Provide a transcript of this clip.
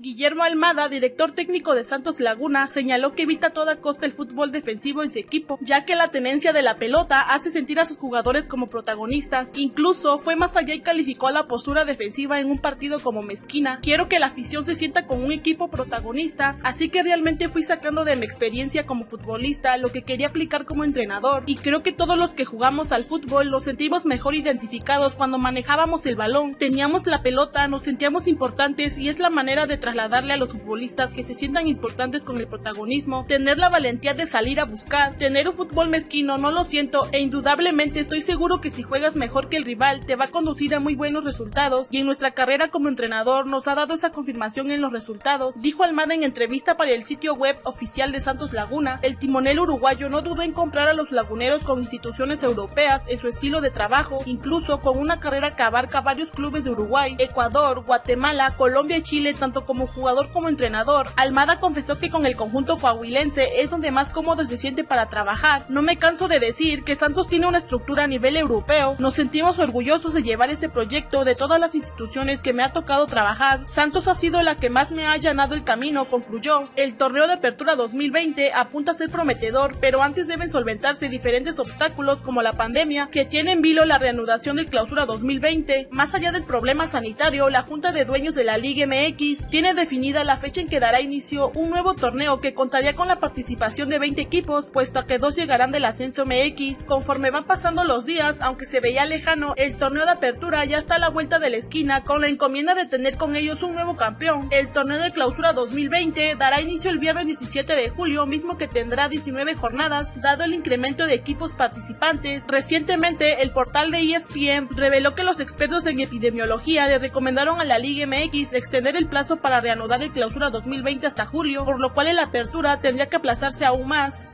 Guillermo Almada, director técnico de Santos Laguna, señaló que evita a toda costa el fútbol defensivo en su equipo, ya que la tenencia de la pelota hace sentir a sus jugadores como protagonistas. Incluso fue más allá y calificó a la postura defensiva en un partido como mezquina. Quiero que la afición se sienta con un equipo protagonista, así que realmente fui sacando de mi experiencia como futbolista lo que quería aplicar como entrenador. Y creo que todos los que jugamos al fútbol nos sentimos mejor identificados cuando manejábamos el balón, teníamos la pelota, nos sentíamos importantes y es la manera de trasladarle a los futbolistas que se sientan importantes con el protagonismo, tener la valentía de salir a buscar, tener un fútbol mezquino, no lo siento, e indudablemente estoy seguro que si juegas mejor que el rival te va a conducir a muy buenos resultados, y en nuestra carrera como entrenador nos ha dado esa confirmación en los resultados, dijo Almada en entrevista para el sitio web oficial de Santos Laguna, el timonel uruguayo no dudó en comprar a los laguneros con instituciones europeas en su estilo de trabajo, incluso con una carrera que abarca varios clubes de Uruguay, Ecuador, Guatemala, Colombia y Chile, tanto como jugador como entrenador. Almada confesó que con el conjunto coahuilense es donde más cómodo se siente para trabajar. No me canso de decir que Santos tiene una estructura a nivel europeo. Nos sentimos orgullosos de llevar este proyecto de todas las instituciones que me ha tocado trabajar. Santos ha sido la que más me ha allanado el camino, concluyó. El torneo de apertura 2020 apunta a ser prometedor, pero antes deben solventarse diferentes obstáculos como la pandemia que tiene en vilo la reanudación del clausura 2020. Más allá del problema sanitario, la Junta de Dueños de la Liga MX tiene definida la fecha en que dará inicio un nuevo torneo que contaría con la participación de 20 equipos, puesto a que dos llegarán del ascenso MX. Conforme van pasando los días, aunque se veía lejano, el torneo de apertura ya está a la vuelta de la esquina con la encomienda de tener con ellos un nuevo campeón. El torneo de clausura 2020 dará inicio el viernes 17 de julio, mismo que tendrá 19 jornadas, dado el incremento de equipos participantes. Recientemente, el portal de ESPN reveló que los expertos en epidemiología le recomendaron a la Liga MX extender el plazo para reanudar el clausura 2020 hasta julio, por lo cual la apertura tendría que aplazarse aún más.